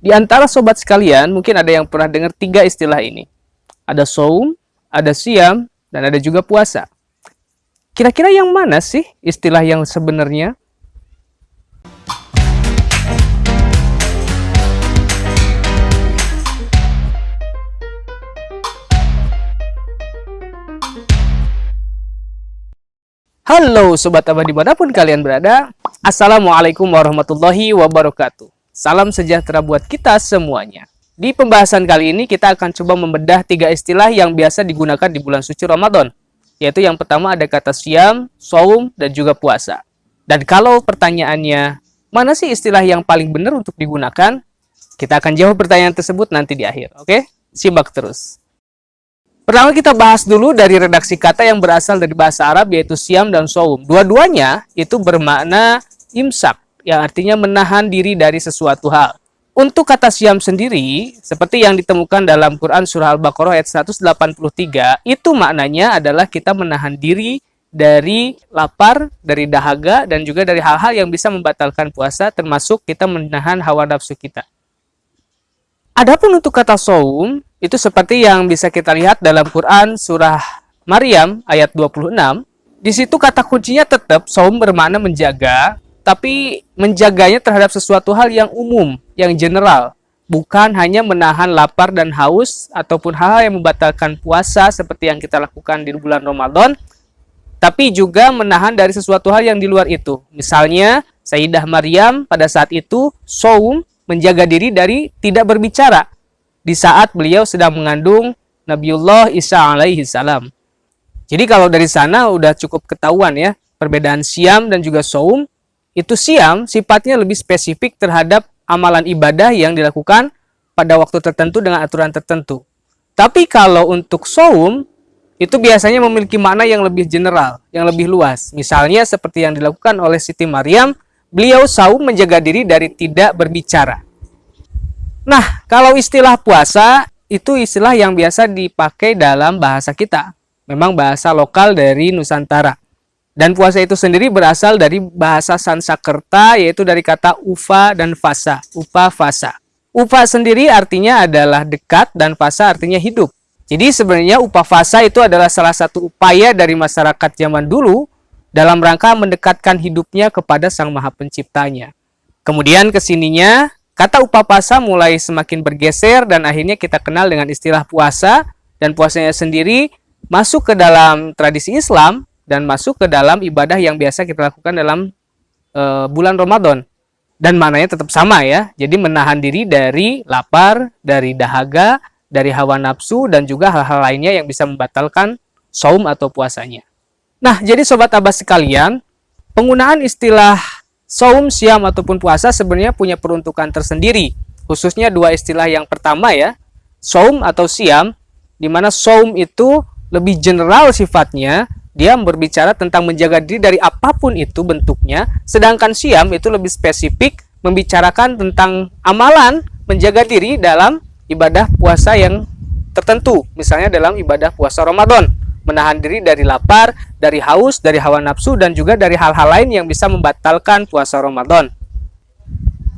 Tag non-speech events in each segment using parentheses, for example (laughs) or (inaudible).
Di antara sobat sekalian, mungkin ada yang pernah dengar tiga istilah ini. Ada saum, ada siam, dan ada juga puasa. Kira-kira yang mana sih istilah yang sebenarnya? Halo Sobat Abah di mana pun kalian berada Assalamualaikum warahmatullahi wabarakatuh Salam sejahtera buat kita semuanya Di pembahasan kali ini kita akan coba membedah tiga istilah yang biasa digunakan di bulan suci Ramadan Yaitu yang pertama ada kata siam, saum, dan juga puasa Dan kalau pertanyaannya Mana sih istilah yang paling benar untuk digunakan? Kita akan jawab pertanyaan tersebut nanti di akhir Oke? Simak terus Pertama kita bahas dulu dari redaksi kata yang berasal dari bahasa Arab yaitu siam dan saum. Dua-duanya itu bermakna imsak yang artinya menahan diri dari sesuatu hal. Untuk kata siam sendiri, seperti yang ditemukan dalam Quran Surah Al-Baqarah ayat 183, itu maknanya adalah kita menahan diri dari lapar, dari dahaga, dan juga dari hal-hal yang bisa membatalkan puasa, termasuk kita menahan hawa nafsu kita. Adapun untuk kata saum, itu seperti yang bisa kita lihat dalam Quran surah Maryam ayat 26. Di situ kata kuncinya tetap saum bermakna menjaga, tapi menjaganya terhadap sesuatu hal yang umum, yang general, bukan hanya menahan lapar dan haus ataupun hal-hal yang membatalkan puasa seperti yang kita lakukan di bulan Ramadan, tapi juga menahan dari sesuatu hal yang di luar itu. Misalnya, Sayyidah Maryam pada saat itu saum menjaga diri dari tidak berbicara di saat beliau sedang mengandung Nabiullah Isa alaihi salam. Jadi kalau dari sana udah cukup ketahuan ya, perbedaan siam dan juga saum, itu siam sifatnya lebih spesifik terhadap amalan ibadah yang dilakukan pada waktu tertentu dengan aturan tertentu. Tapi kalau untuk saum, itu biasanya memiliki makna yang lebih general, yang lebih luas. Misalnya seperti yang dilakukan oleh Siti Maryam, beliau saum menjaga diri dari tidak berbicara. Nah, kalau istilah puasa itu istilah yang biasa dipakai dalam bahasa kita. Memang bahasa lokal dari Nusantara. Dan puasa itu sendiri berasal dari bahasa Sansakerta yaitu dari kata ufa dan fasa. Upa fasa. Upa sendiri artinya adalah dekat dan fasa artinya hidup. Jadi sebenarnya upa fasa itu adalah salah satu upaya dari masyarakat zaman dulu dalam rangka mendekatkan hidupnya kepada Sang Maha Penciptanya. Kemudian ke sininya Kata upapasa mulai semakin bergeser dan akhirnya kita kenal dengan istilah puasa dan puasanya sendiri masuk ke dalam tradisi Islam dan masuk ke dalam ibadah yang biasa kita lakukan dalam e, bulan Ramadan. Dan mananya tetap sama ya. Jadi menahan diri dari lapar, dari dahaga, dari hawa nafsu dan juga hal-hal lainnya yang bisa membatalkan saum atau puasanya. Nah, jadi sobat Abbas sekalian, penggunaan istilah Saum, siam, ataupun puasa sebenarnya punya peruntukan tersendiri. Khususnya dua istilah yang pertama ya. Saum atau siam, di mana saum itu lebih general sifatnya, dia berbicara tentang menjaga diri dari apa pun itu bentuknya, sedangkan siam itu lebih spesifik membicarakan tentang amalan menjaga diri dalam ibadah puasa yang tertentu, misalnya dalam ibadah puasa Ramadan menahan diri dari lapar, dari haus, dari hawa nafsu, dan juga dari hal-hal lain yang bisa membatalkan puasa Ramadan.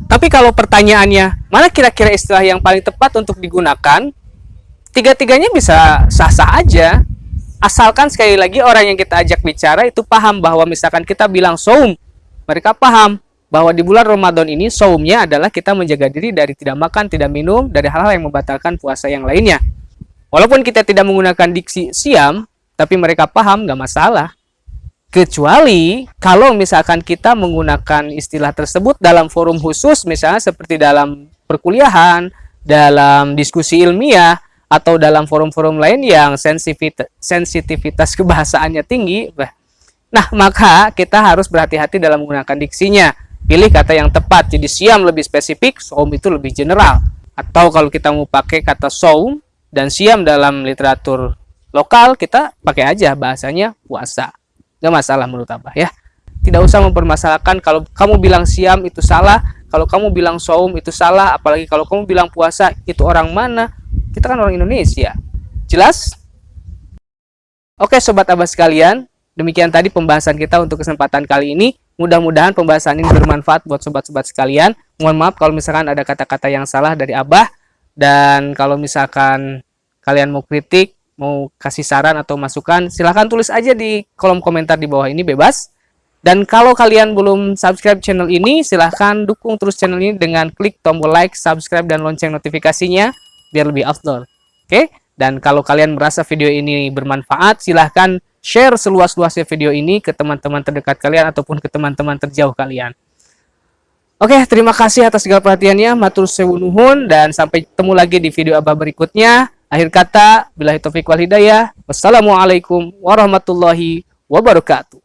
Tapi kalau pertanyaannya, mana kira-kira istilah yang paling tepat untuk digunakan? Tiga-tiganya bisa sah-sah aja. Asalkan sekali lagi orang yang kita ajak bicara itu paham bahwa misalkan kita bilang saum, mereka paham bahwa di bulan Ramadan ini saumnya adalah kita menjaga diri dari tidak makan, tidak minum, dari hal-hal yang membatalkan puasa yang lainnya. Walaupun kita tidak menggunakan diksi siam, tapi mereka paham nggak masalah. Kecuali kalau misalkan kita menggunakan istilah tersebut dalam forum khusus, misalnya seperti dalam perkuliahan, dalam diskusi ilmiah, atau dalam forum-forum lain yang sensitivitas (laughs) kebahasaannya tinggi, nah maka kita harus berhati-hati dalam menggunakan diksinya. Pilih kata yang tepat, jadi siam lebih spesifik, saum itu lebih general. Atau kalau kita mau pakai kata saum dan siam dalam literatur lokal kita pakai aja bahasanya puasa nggak masalah menurut abah ya tidak usah mempermasalahkan kalau kamu bilang siam itu salah kalau kamu bilang saum itu salah apalagi kalau kamu bilang puasa itu orang mana kita kan orang Indonesia jelas oke sobat abah sekalian demikian tadi pembahasan kita untuk kesempatan kali ini Mudah-mudahan pembahasan ini bermanfaat buat sobat-sobat sekalian. Mohon maaf kalau misalkan ada kata-kata yang salah dari Abah. Dan kalau misalkan kalian mau kritik, mau kasih saran atau masukan, silahkan tulis aja di kolom komentar di bawah ini bebas. Dan kalau kalian belum subscribe channel ini, silahkan dukung terus channel ini dengan klik tombol like, subscribe, dan lonceng notifikasinya biar lebih afdol. Oke? Dan kalau kalian merasa video ini bermanfaat, silahkan share seluas-luasnya video ini ke teman-teman terdekat kalian ataupun ke teman-teman terjauh kalian. Oke, terima kasih atas segala perhatiannya. Matur sewunuhun dan sampai ketemu lagi di video abah berikutnya. Akhir kata, bila taufiq wal hidayah. Wassalamualaikum warahmatullahi wabarakatuh.